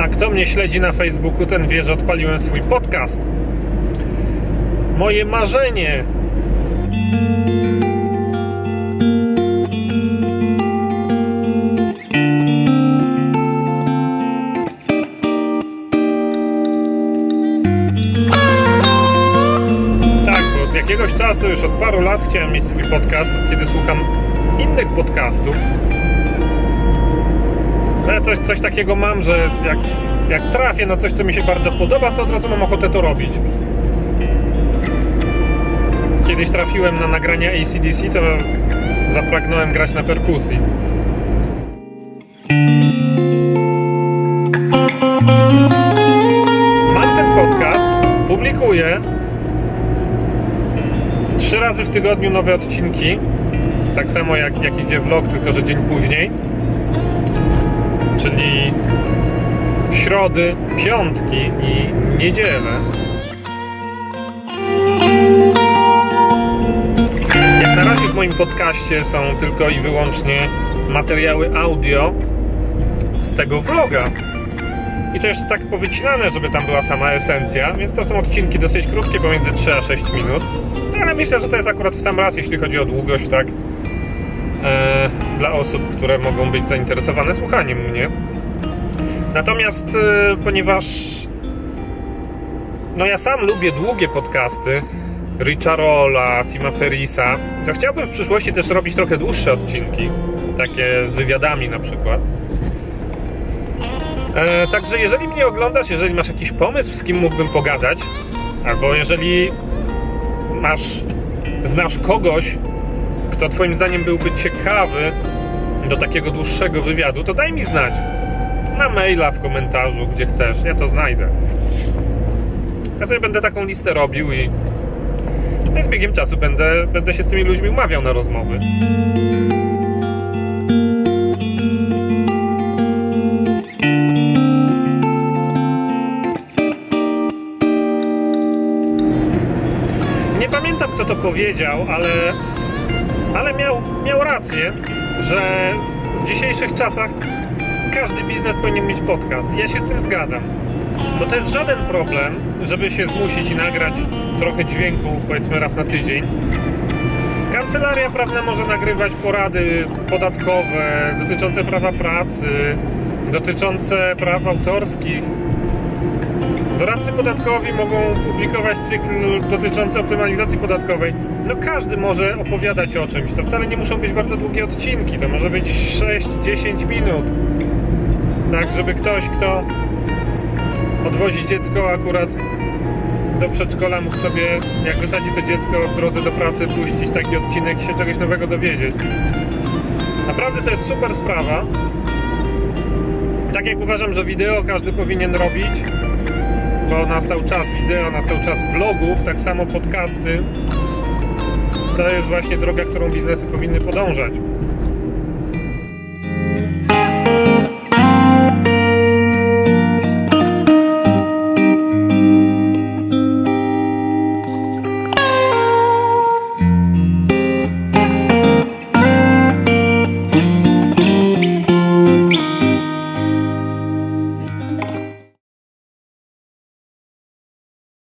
A kto mnie śledzi na Facebooku, ten wie, że odpaliłem swój podcast. Moje marzenie. Tak, bo od jakiegoś czasu, już od paru lat chciałem mieć swój podcast, od kiedy słucham innych podcastów. Coś, coś takiego mam, że jak, jak trafię na coś, co mi się bardzo podoba, to od razu mam ochotę to robić. Kiedyś trafiłem na nagrania ACDC, to zapragnąłem grać na perkusji. Mam ten podcast, publikuję trzy razy w tygodniu nowe odcinki. Tak samo jak, jak idzie vlog, tylko że dzień później. Czyli w środy, piątki i niedzielę. Jak na razie w moim podcaście są tylko i wyłącznie materiały audio z tego vloga. I to jeszcze tak powycinane, żeby tam była sama esencja, więc to są odcinki dosyć krótkie, pomiędzy 3 a 6 minut. No, ale myślę, że to jest akurat w sam raz, jeśli chodzi o długość, tak? E, dla osób, które mogą być zainteresowane słuchaniem mnie. Natomiast e, ponieważ no ja sam lubię długie podcasty Richa Rolla, Tima Ferrisa, to chciałbym w przyszłości też robić trochę dłuższe odcinki, takie z wywiadami na przykład. E, także jeżeli mnie oglądasz, jeżeli masz jakiś pomysł, z kim mógłbym pogadać, albo jeżeli masz, znasz kogoś, kto twoim zdaniem byłby ciekawy do takiego dłuższego wywiadu, to daj mi znać. Na maila, w komentarzu, gdzie chcesz, ja to znajdę. Ja sobie będę taką listę robił i z biegiem czasu będę, będę się z tymi ludźmi umawiał na rozmowy. Nie pamiętam kto to powiedział, ale, ale miał, miał rację, że w dzisiejszych czasach każdy biznes powinien mieć podcast. Ja się z tym zgadzam. Bo to jest żaden problem, żeby się zmusić i nagrać trochę dźwięku, powiedzmy raz na tydzień. Kancelaria prawna może nagrywać porady podatkowe dotyczące prawa pracy, dotyczące praw autorskich. Doradcy podatkowi mogą publikować cykl dotyczący optymalizacji podatkowej. No każdy może opowiadać o czymś. To wcale nie muszą być bardzo długie odcinki. To może być 6-10 minut. Tak, żeby ktoś, kto odwozi dziecko akurat do przedszkola, mógł sobie, jak wysadzi to dziecko w drodze do pracy, puścić taki odcinek i się czegoś nowego dowiedzieć. Naprawdę to jest super sprawa. Tak jak uważam, że wideo każdy powinien robić, bo nastał czas wideo, nastał czas vlogów, tak samo podcasty. To jest właśnie droga, którą biznesy powinny podążać.